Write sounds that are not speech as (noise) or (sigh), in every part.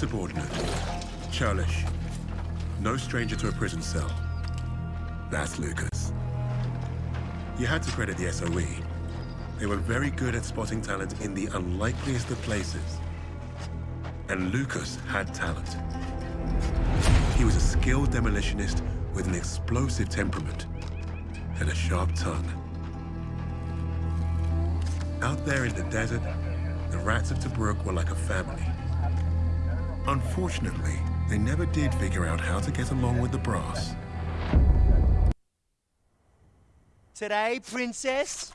Insubordinate. Churlish. No stranger to a prison cell. That's Lucas. You had to credit the SOE. They were very good at spotting talent in the unlikeliest of places. And Lucas had talent. He was a skilled demolitionist with an explosive temperament and a sharp tongue. Out there in the desert, the rats of Tobruk were like a family. Unfortunately, they never did figure out how to get along with the brass. Today, princess?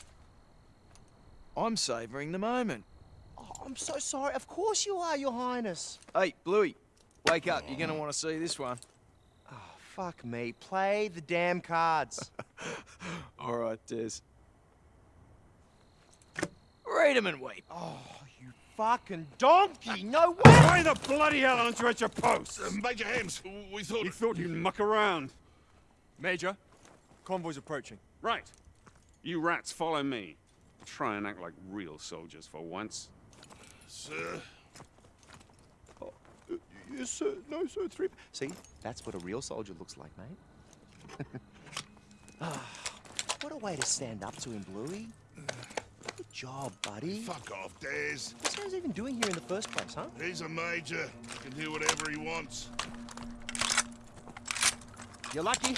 I'm savouring the moment. Oh, I'm so sorry. Of course you are, your highness. Hey, Bluey, wake up. You're gonna want to see this one. Oh, fuck me. Play the damn cards. (laughs) All right, Des. Read 'em and weep. Oh, you fucking donkey! No way! Why the bloody hell aren't you at your post? Uh, Major Hems, we thought... You thought you'd muck around. Major, convoy's approaching. Right. You rats follow me. Try and act like real soldiers for once. Sir, Yes, sir. No, sir. Three. See, that's what a real soldier looks like, mate. (laughs) Ah, what a way to stand up to him, Bluey. (sighs) Good job, buddy. fuck off, Des. What's he even doing here in the first place, huh? He's a major. He can do whatever he wants. You're lucky.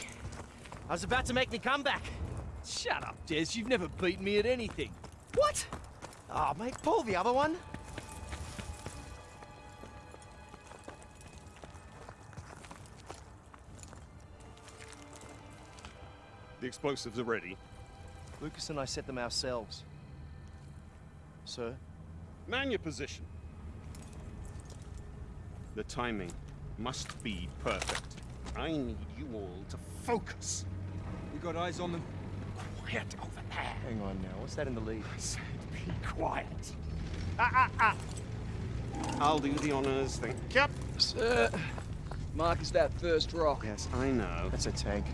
I was about to make me comeback. Shut up, Des. You've never beaten me at anything. What? Oh, mate, pull the other one. The explosives are ready. Lucas and I set them ourselves. Sir? Man your position. The timing must be perfect. I need you all to focus. We got eyes on them. Quiet over there. Hang on now. What's that in the lead? I said be quiet. Ah, ah, ah. I'll do the honors, thank you. Sir, Mark is that first rock. Yes, I know. That's a tank.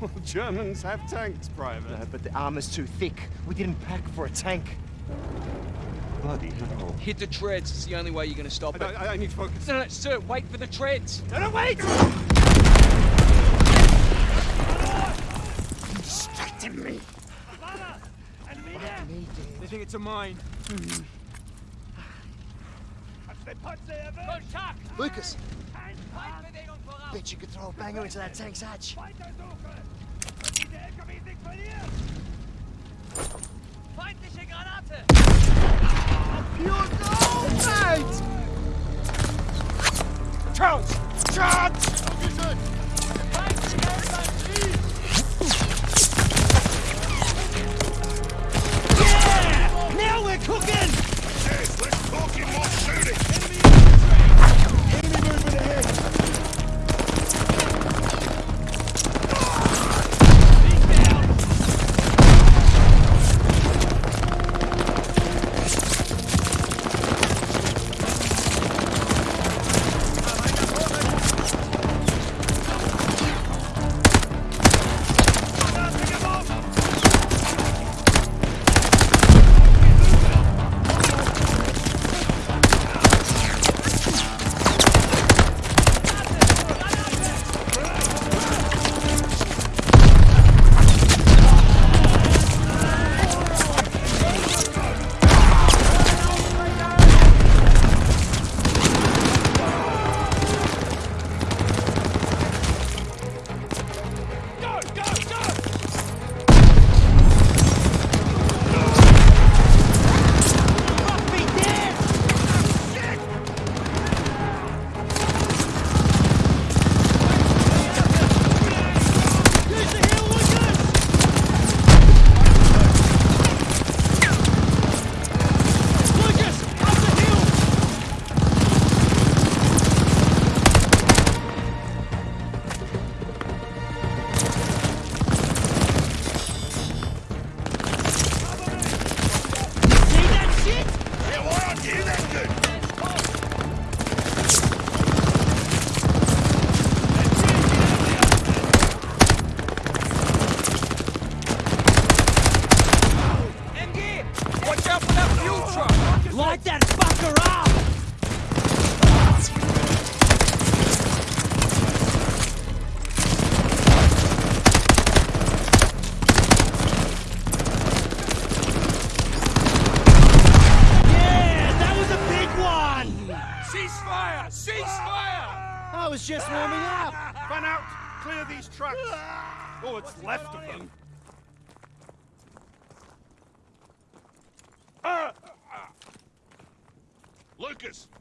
Well, Germans have tanks, Private. No, but the armor's too thick. We didn't pack for a tank. Bloody hell. Hit the treads. It's the only way you're going to stop it. I, I, I need to focus. No, no, sir, wait for the treads. No, no, wait! Distracting me. They think it's a mine. Lucas! Bet you could throw a banger into that tank's hatch. Feindliche Granate! Gold, mate! Charge! Charge! Feindliche Infanterie! Yeah! Now we're cooking! Yes, let's talk more shooting. Enemy movement ahead!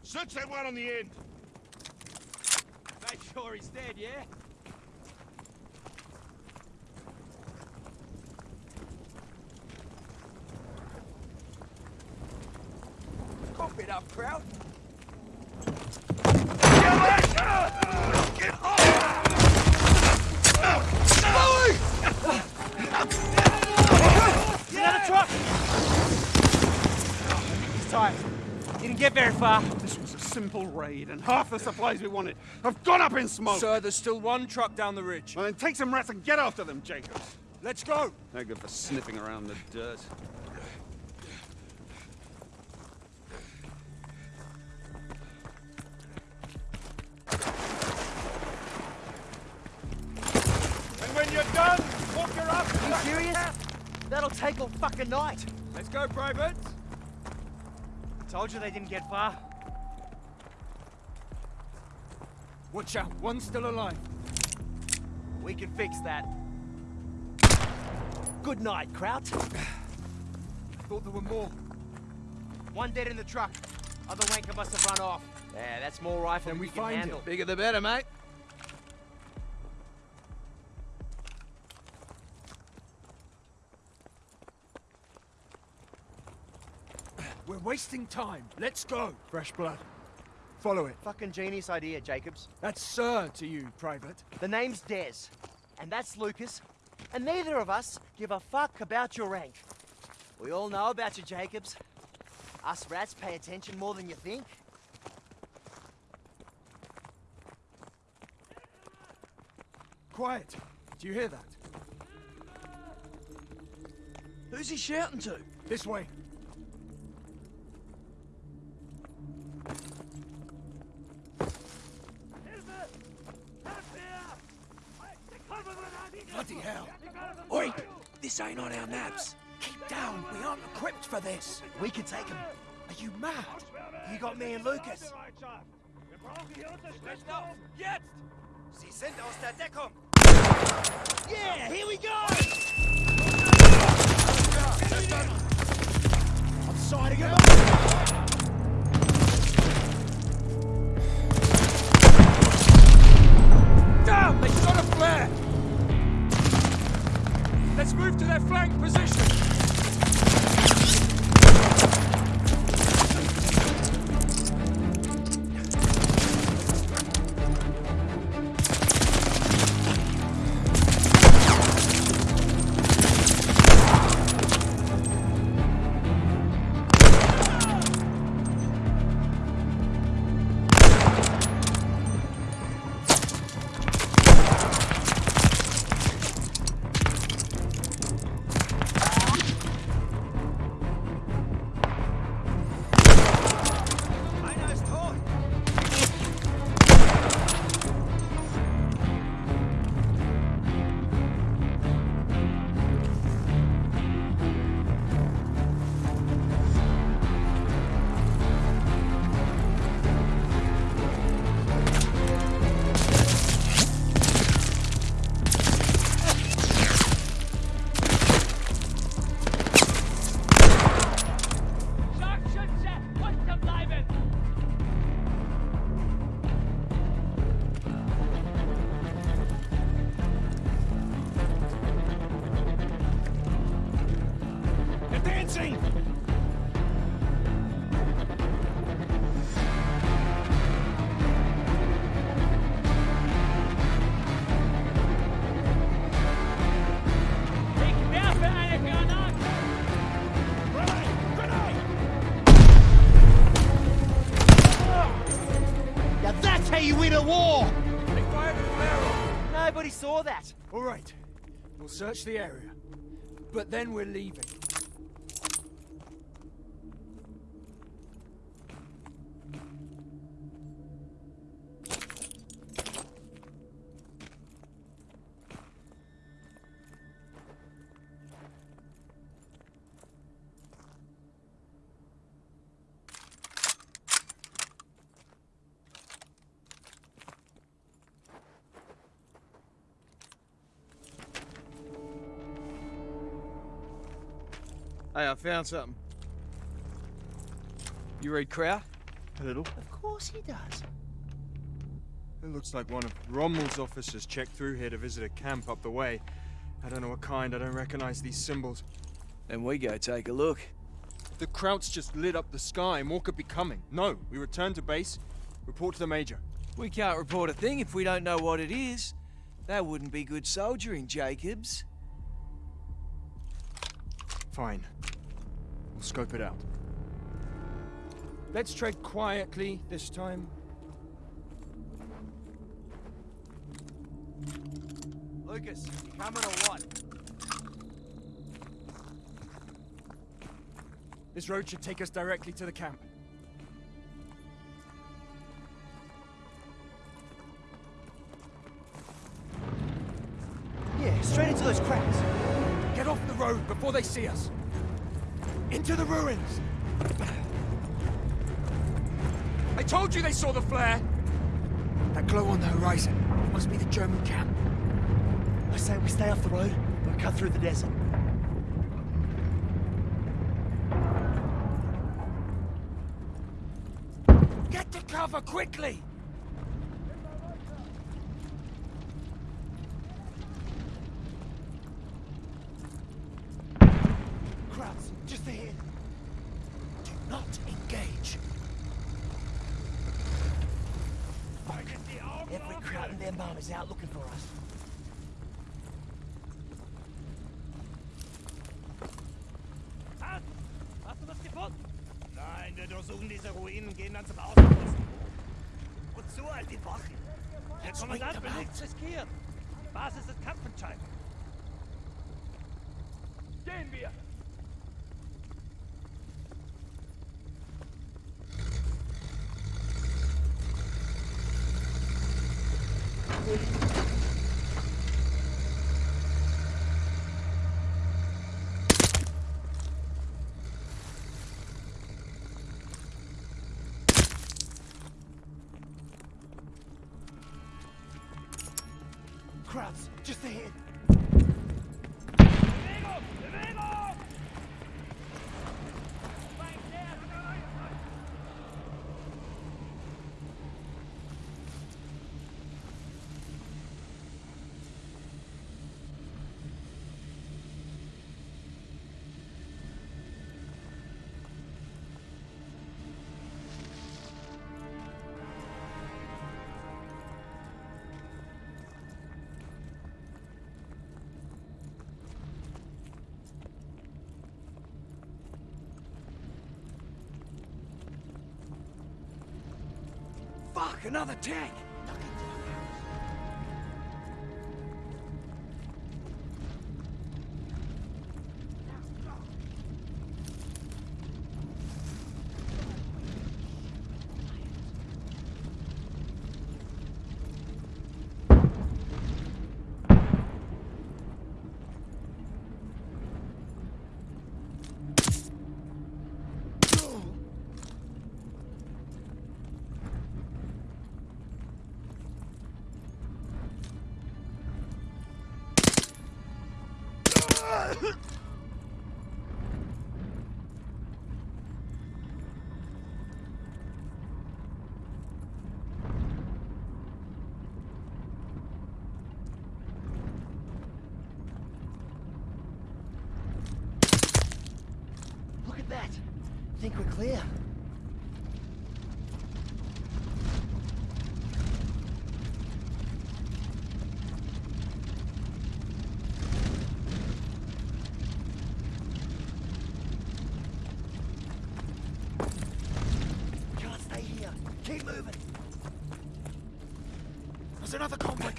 Search that one on the end. Make sure he's dead, yeah? Cough it up, Kraut. Get out of truck! He's tired. Didn't get very far. This was a simple raid, and half the supplies we wanted have gone up in smoke. Sir, there's still one truck down the ridge. Well, then take some rats and get after them, Jacobs. Let's go! They're good for sniffing around the dirt. And when you're done, walk her up! You serious? That'll take all fucking night. Let's go, Private! Told you they didn't get far. Watch out, one's still alive. We can fix that. Good night, Kraut. (sighs) Thought there were more. One dead in the truck. Other wanker must have run off. Yeah, that's more rifle Then than we we can find handle. it. Bigger the better, mate. Wasting time. Let's go. Fresh blood. Follow it. Fucking genius idea, Jacobs. That's Sir to you, Private. The name's Des, and that's Lucas, and neither of us give a fuck about your rank. We all know about you, Jacobs. Us rats pay attention more than you think. Quiet. Do you hear that? Who's he shouting to? This way. Ain't on our naps. Keep down. We aren't equipped for this. We can take him. Are you mad? You got me and Lucas. Jetzt! Sie sind aus der Deckung! Yeah, here we go! I'm signing him Let's move to their flank position. Search the area. But then we're leaving. Hey, I found something. You read Crow? A little. Of course he does. It looks like one of Rommel's officers checked through here to visit a camp up the way. I don't know what kind, I don't recognize these symbols. Then we go take a look. The Krauts just lit up the sky, more could be coming. No, we return to base, report to the Major. We can't report a thing if we don't know what it is. That wouldn't be good soldiering, Jacobs. Fine. We'll scope it out. Let's tread quietly this time. Lucas, you coming or what? This road should take us directly to the camp. Yeah, straight into those cracks. Get off the road before they see us. Into the ruins. I told you they saw the flare. That glow on the horizon must be the German camp. I say we stay off the road and cut through the desert. Get to cover quickly. And their mum is out looking for us. Hast du was gefunden? Nein, wir durchsuchen diese Ruinen, gehen dann zum Außenposten. Wozu all die Wachen? Der Kommandant will nichts riskieren. Die Basis ist kampfentscheidend. Gehen wir! Just ahead. Bewegung! Another tank.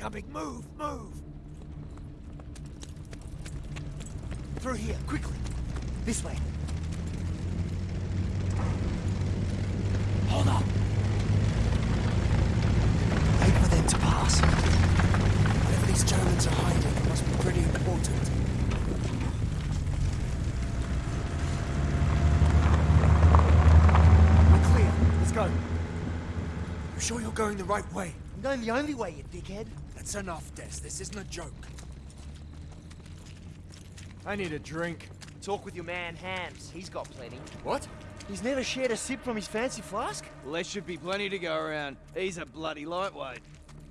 Coming. Move, move. Through here, quickly. This way. Hold up. Wait for them to pass. Whatever these Germans are hiding it must be pretty important. We're clear. Let's go. You sure you're going the right way? I'm going the only way, you dickhead. That's enough, Des. This isn't a joke. I need a drink. Talk with your man, Hams. He's got plenty. What? He's never shared a sip from his fancy flask? Well, there should be plenty to go around. He's a bloody lightweight.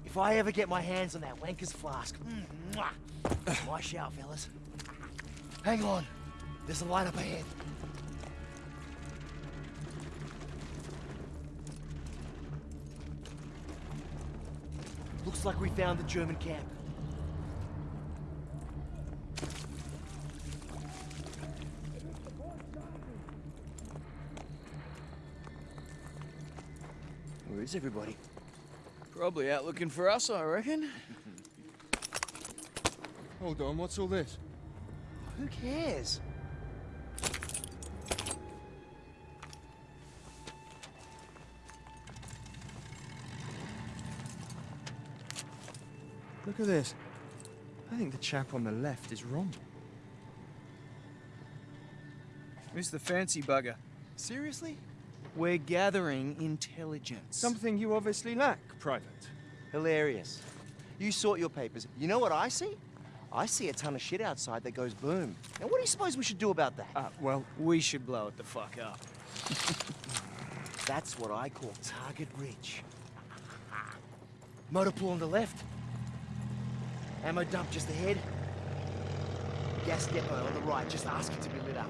If I ever get my hands on that wanker's flask, mm, mwah, it's my shout, fellas. Hang on. There's a light up ahead. Looks like we found the German camp. Where is everybody? Probably out looking for us, I reckon. Hold on, what's all this? Who cares? Look at this. I think the chap on the left is wrong. Who's the fancy bugger? Seriously? We're gathering intelligence. Something you obviously lack, Private. Hilarious. You sort your papers. You know what I see? I see a ton of shit outside that goes boom. And what do you suppose we should do about that? Uh, well, We should blow it the fuck up. (laughs) That's what I call target rich. Motor pool on the left. Ammo dump just ahead. Gas depot on the right, just asking to be lit up.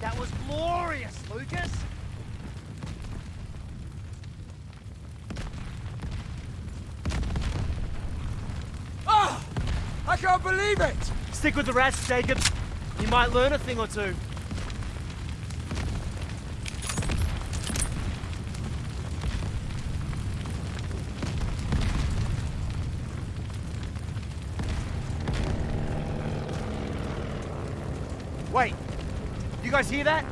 That was glorious, Lucas! Oh! I can't believe it! Stick with the rest, Jacob. You might learn a thing or two. guys hear that?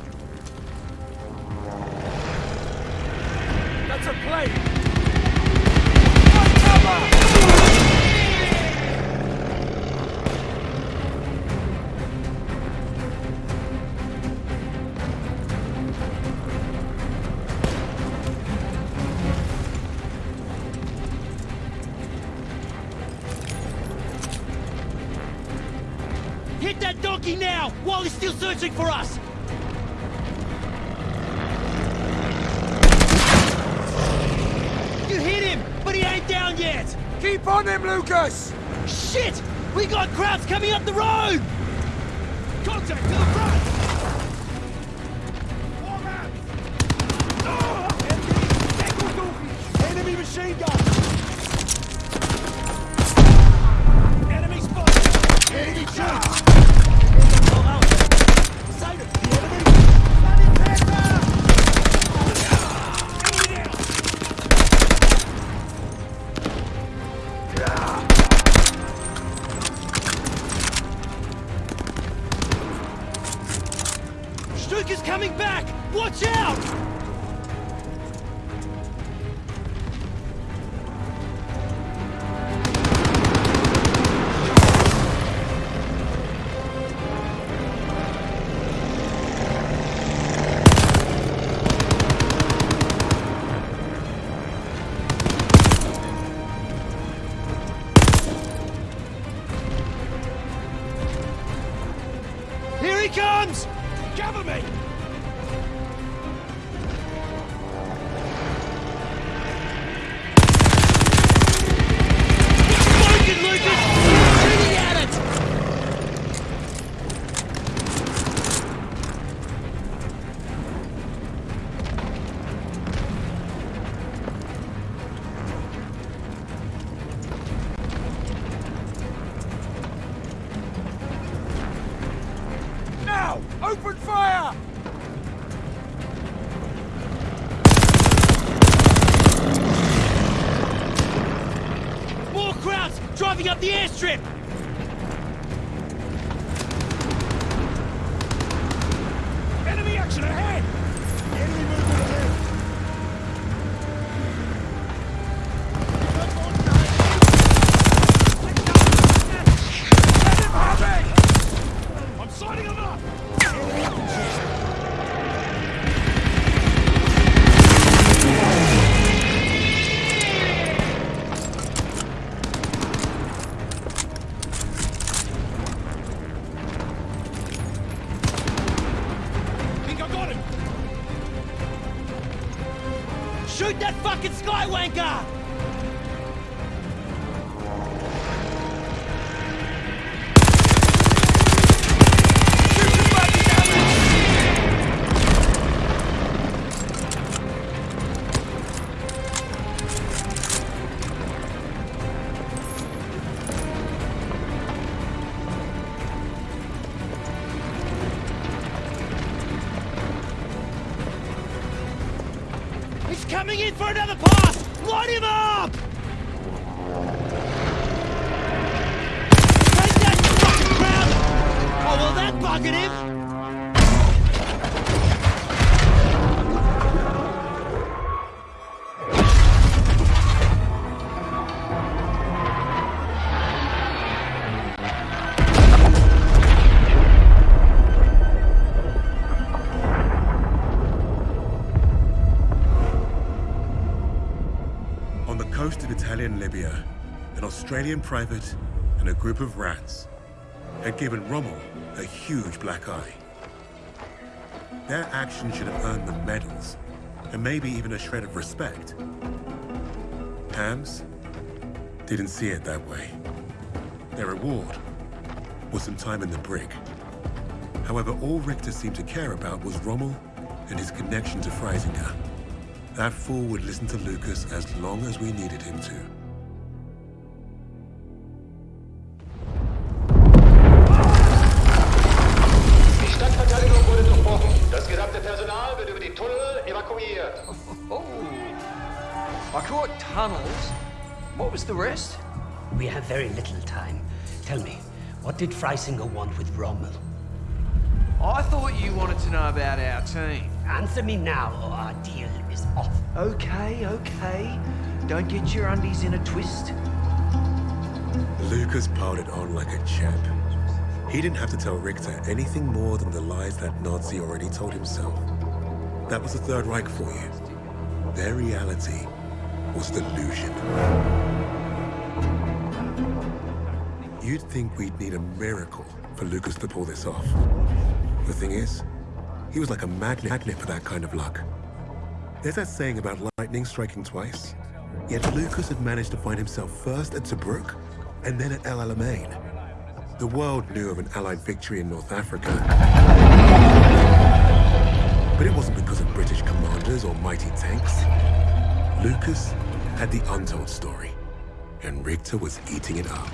That's a plane! Hit that donkey now, while he's still searching for us! Keep on him, Lucas! Shit! We got crowds coming up the road! Contact to the front! trip! Australian private and a group of rats had given Rommel a huge black eye. Their action should have earned them medals, and maybe even a shred of respect. Hams didn't see it that way. Their reward was some time in the brig. However, all Richter seemed to care about was Rommel and his connection to Freisinger. That fool would listen to Lucas as long as we needed him to. The rest? We have very little time. Tell me, what did Freisinger want with Rommel? I thought you wanted to know about our team. Answer me now, or our deal is off. Okay, okay. Don't get your undies in a twist. Lucas piled it on like a champ. He didn't have to tell Richter anything more than the lies that Nazi already told himself. That was the Third Reich for you. Their reality was delusion. You'd think we'd need a miracle for Lucas to pull this off. The thing is, he was like a magnet for that kind of luck. There's that saying about lightning striking twice. Yet Lucas had managed to find himself first at Tobruk and then at El Alamein. The world knew of an Allied victory in North Africa. But it wasn't because of British commanders or mighty tanks. Lucas had the untold story, and Richter was eating it up.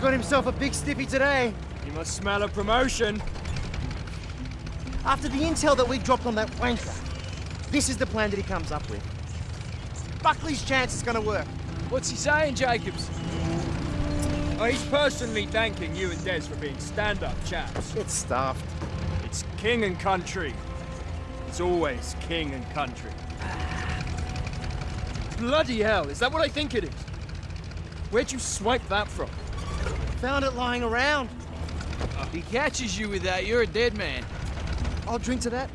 Got himself a big stiffy today. He must smell a promotion. After the intel that we dropped on that wanker, this is the plan that he comes up with. Buckley's chance is gonna work. What's he saying, Jacobs? Oh, he's personally thanking you and Des for being stand-up chaps. It's stuffed. It's king and country. It's always king and country. Bloody hell, is that what I think it is? Where'd you swipe that from? Found it lying around. If he catches you with that, you're a dead man. I'll drink to that.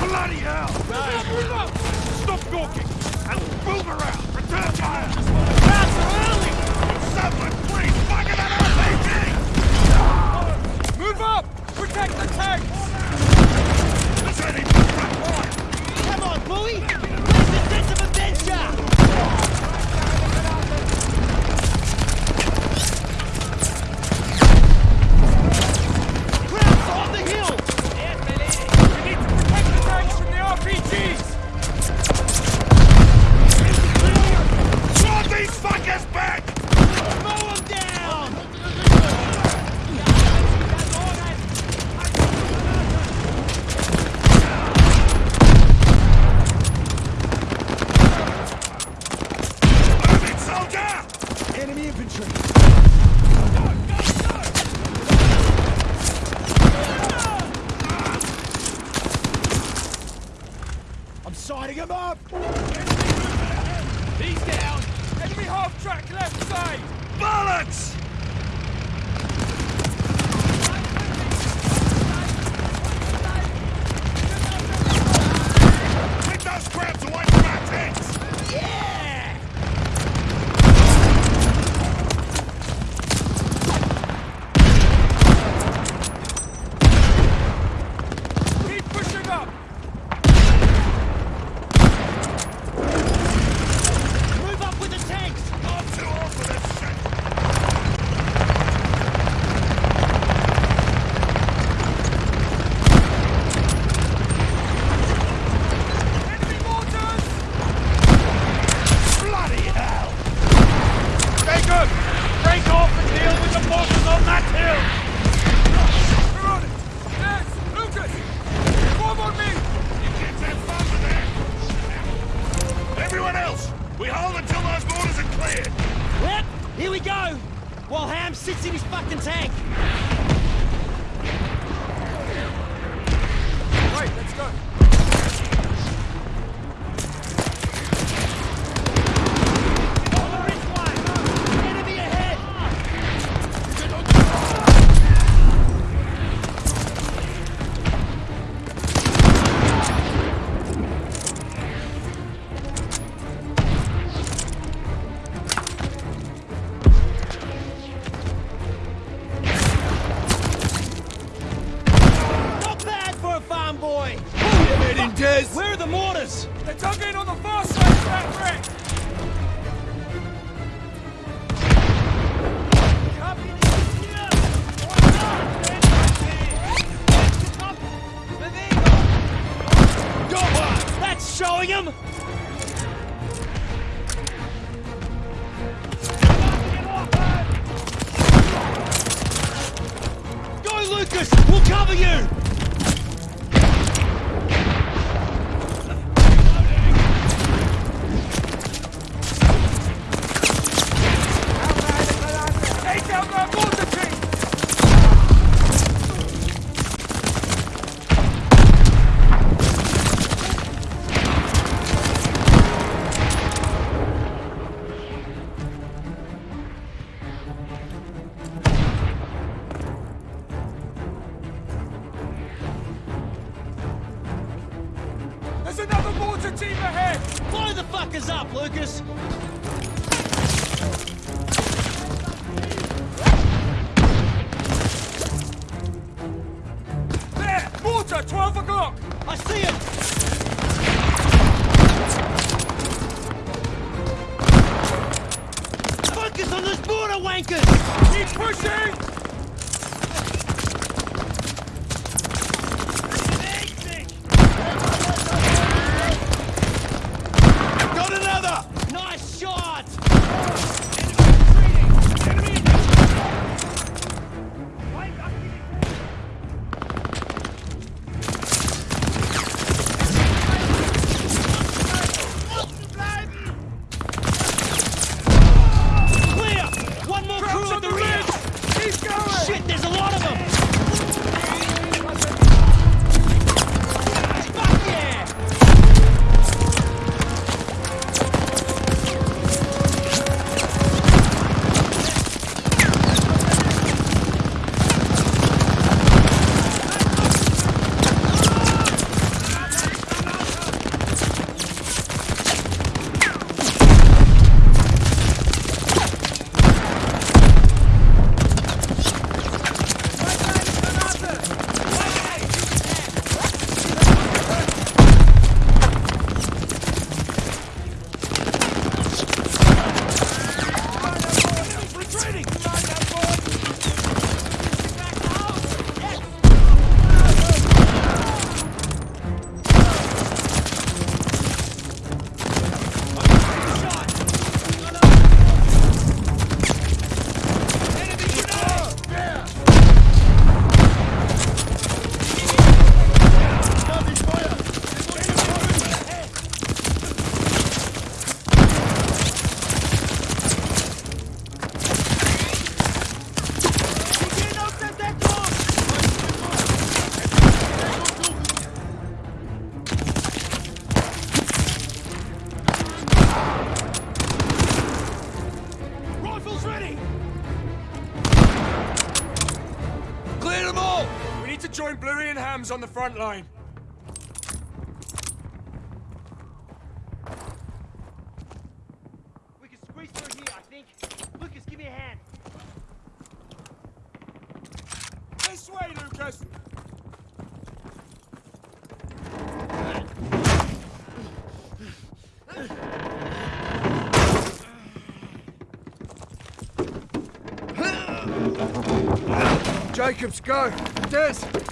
Bloody hell! Stop talking There's another mortar team ahead! Blow the fuckers up, Lucas! There! Mortar! 12 o'clock! I see it! Focus on those mortar wankers! Keep pushing! front line. We can squeeze through here, I think. Lucas, give me a hand. This way, Lucas! Jacobs, go! Des!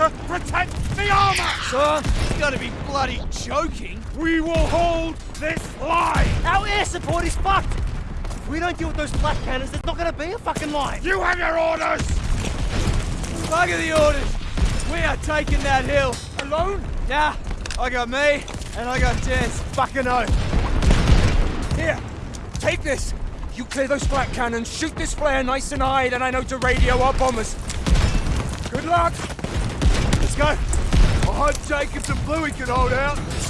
Perimeter, protect the armor! Son, you gotta be bloody joking. We will hold this line! Our air support is fucked! If we don't deal with those flak cannons, there's not gonna be a fucking line! You have your orders! Bugger the orders. We are taking that hill. Alone? Nah, I got me, and I got Jez. Fucking oath! Here, take this! You clear those flak cannons, shoot this flare nice and high, then I know to radio our bombers. Good luck! Jacobs and Bluey can hold out.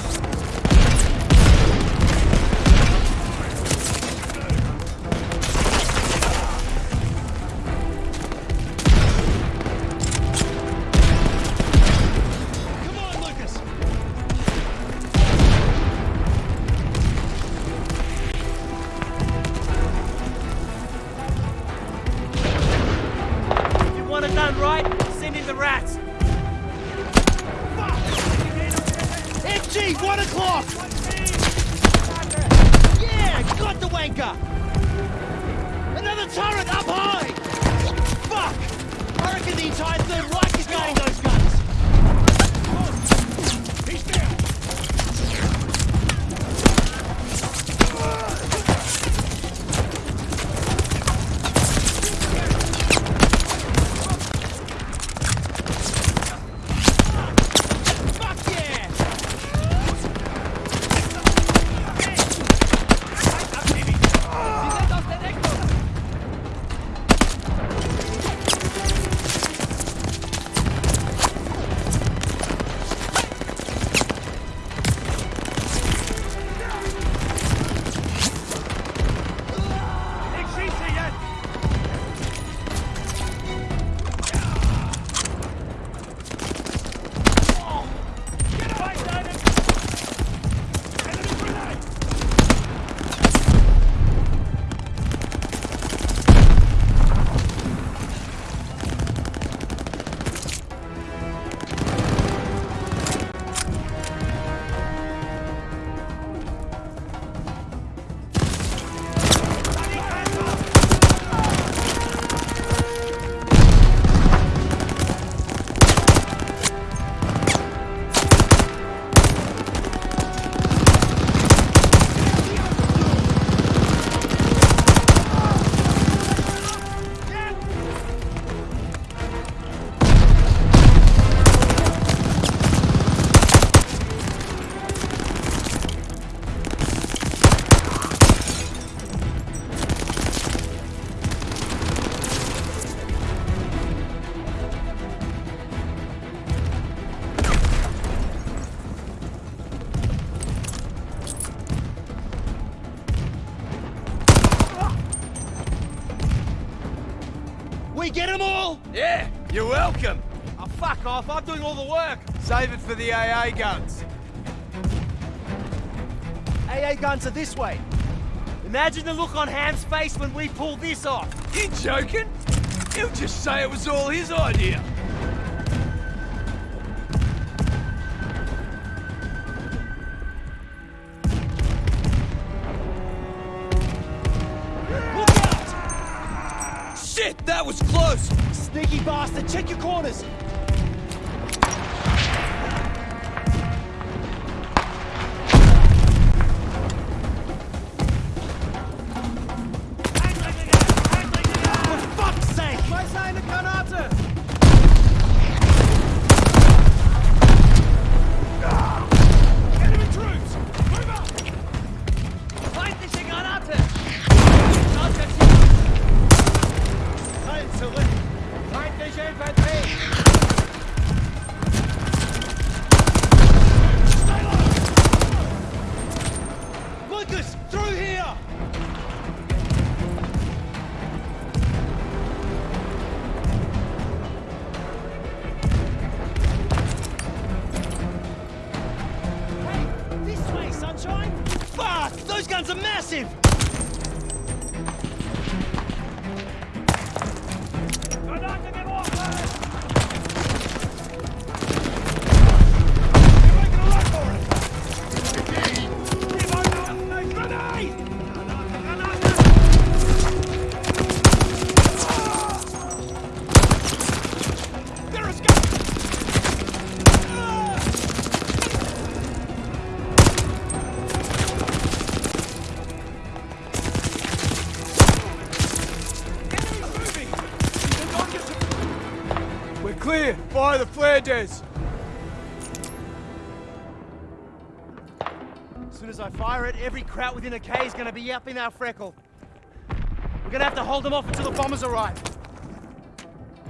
Wanker! Another turret up high! Fuck! I reckon the entire Third Reich off, I'm doing all the work. Save it for the AA guns. AA guns are this way. Imagine the look on Ham's face when we pull this off. You joking? He'll just say it was all his idea. Look out! Shit, that was close. Sneaky bastard, check your corners! Kraut within a K is gonna be up in our freckle. We're gonna have to hold them off until the bombers arrive.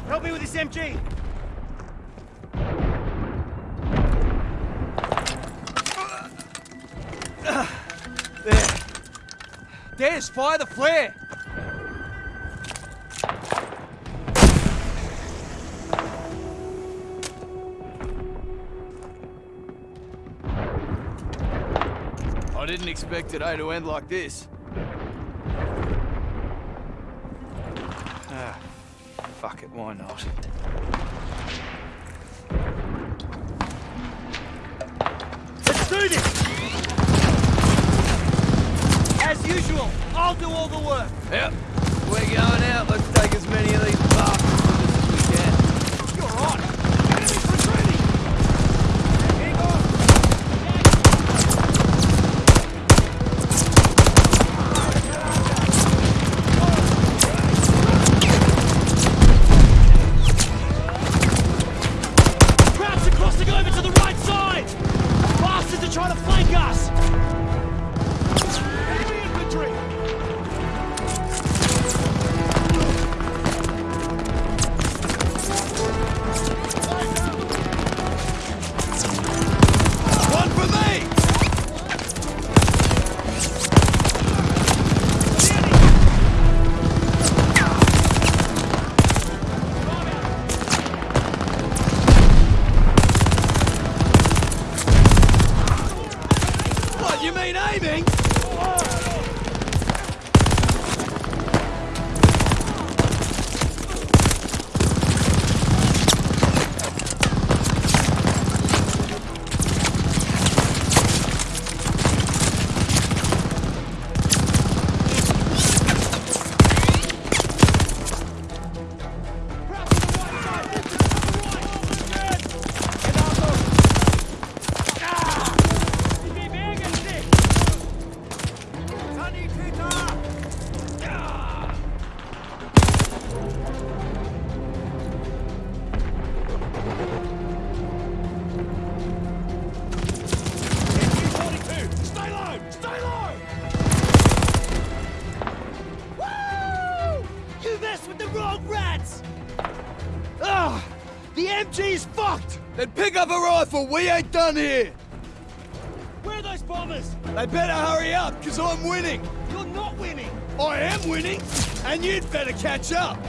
Help me with this MG! There. Des, fire the flare. I didn't expect today to end like this. Ah, fuck it, Why not? Done here. Where are those bombers? They better hurry up, because I'm winning. You're not winning! I am winning, and you'd better catch up.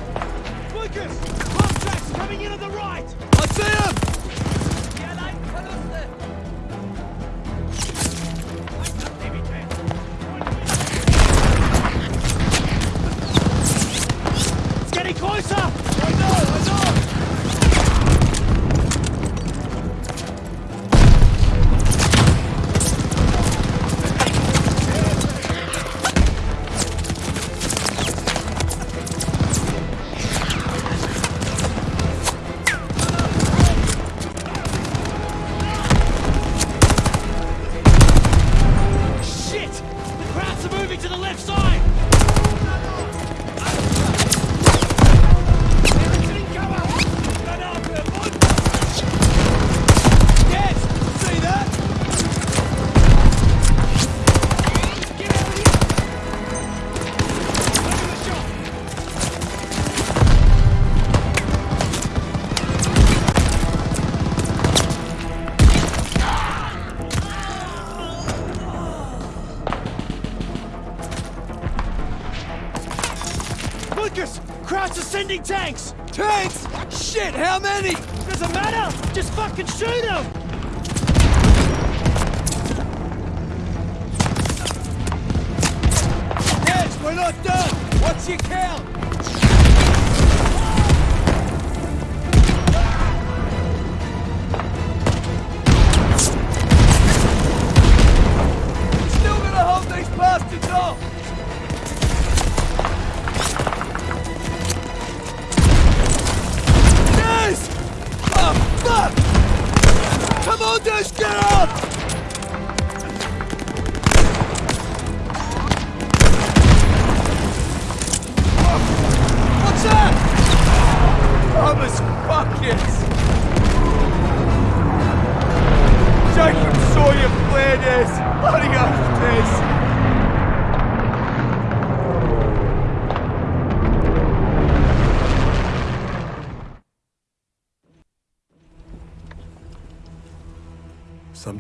How many? Doesn't matter! Just fucking shoot them!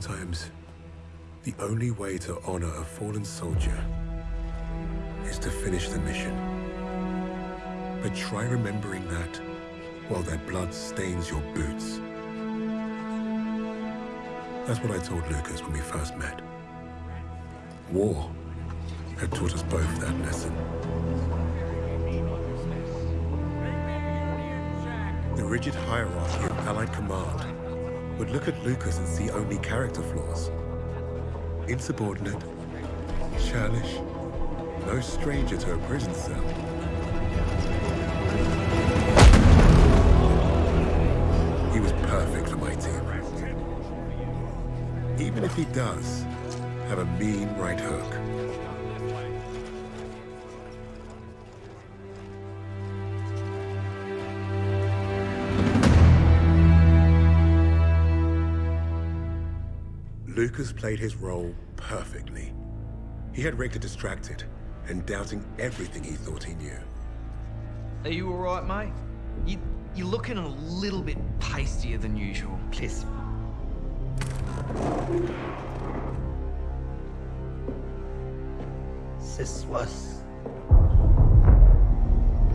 Sometimes, the only way to honor a fallen soldier is to finish the mission. But try remembering that while their blood stains your boots. That's what I told Lucas when we first met. War had taught us both that lesson. The rigid hierarchy of Allied command would look at Lucas and see only character flaws. Insubordinate, churlish, no stranger to a prison cell. He was perfect for my team. Even if he does have a mean right hook. Lucas played his role perfectly. He had Richter distracted and doubting everything he thought he knew. Are you alright, mate? You, you're looking a little bit pastier than usual. Please. This was...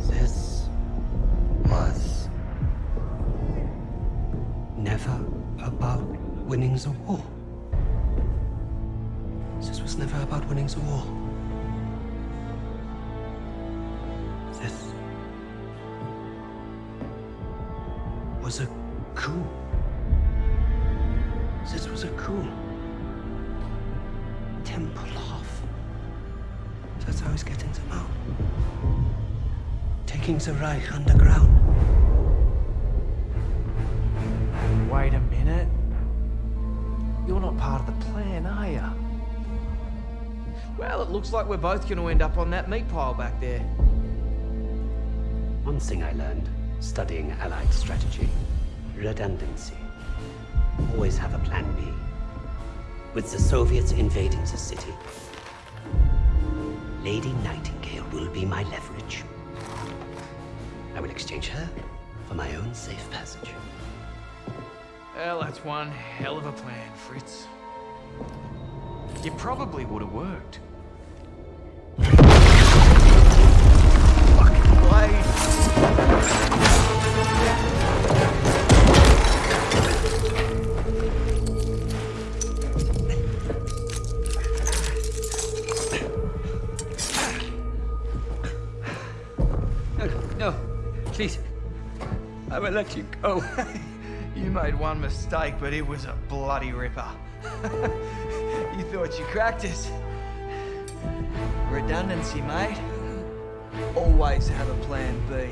This was... Never about winning the war. About winning the war. This was a coup. This was a coup. Tempelhof. That's how he's getting them out. Taking the Reich underground. Wait a minute. You're not part of the plan, are you? Well, it looks like we're both going to end up on that meat pile back there. One thing I learned studying Allied strategy redundancy. Always have a plan B. With the Soviets invading the city, Lady Nightingale will be my leverage. I will exchange her for my own safe passage. Well, that's one hell of a plan, Fritz. It probably would have worked. Let you go. (laughs) you made one mistake, but it was a bloody ripper. (laughs) you thought you cracked us. Redundancy, mate. Always have a plan B.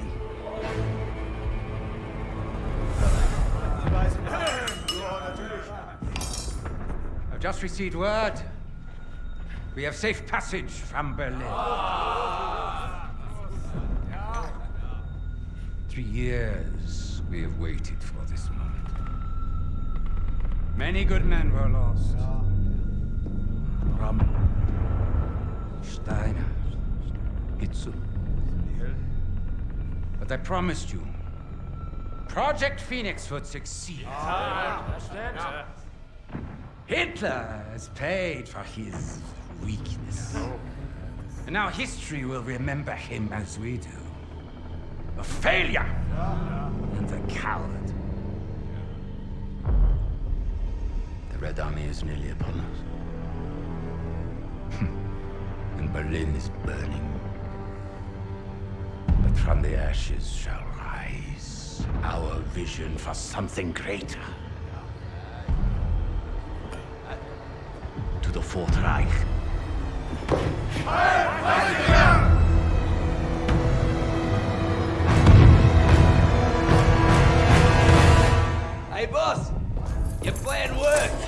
I've just received word. We have safe passage from Berlin. Three years we have waited for this moment. Many good men were lost. Rommel, Steiner, Hitzel. But I promised you, Project Phoenix would succeed. Ah, Hitler has paid for his weakness. And now history will remember him as we do. A failure and a coward. The Red Army is nearly upon us. Hmm. and Berlin is burning. But from the ashes shall rise our vision for something greater. To the Fourth Reich. Hey, boss! Your plan worked!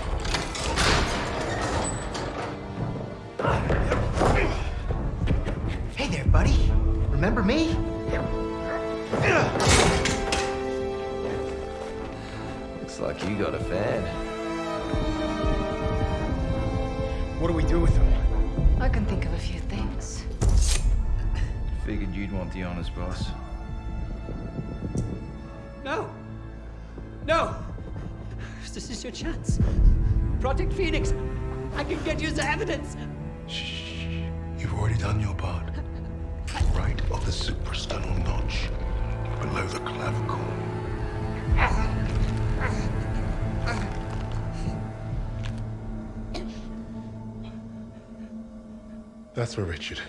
Hey there, buddy. Remember me? Looks like you got a fan. What do we do with him? I can think of a few things. Figured you'd want the honors, boss. Chance. Project Phoenix! I can get you the evidence! Shh, You've already done your part. Right of the suprasternal notch, below the clavicle. That's for Richard.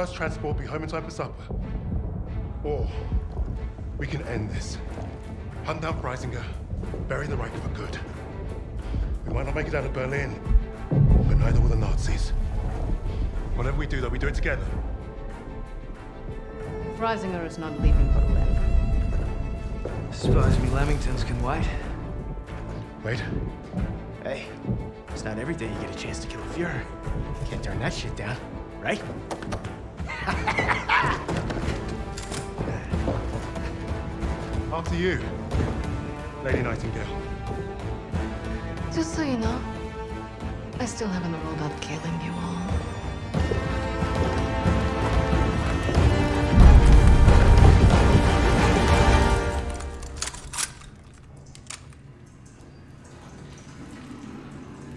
First transport, be home in time for supper. Or we can end this. Hunt down Freisinger, bury the Reich for good. We might not make it out of Berlin, but neither will the Nazis. Whatever we do, though, we do it together. Freisinger is not leaving Berlin. Suppose me Lamingtons can wait. Wait. Hey, it's not every day you get a chance to kill a Fuhrer. Can't turn that shit down, right? (laughs) After you, Lady Nightingale. Just so you know, I still haven't ruled out killing you all.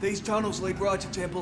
These tunnels lead right to Temple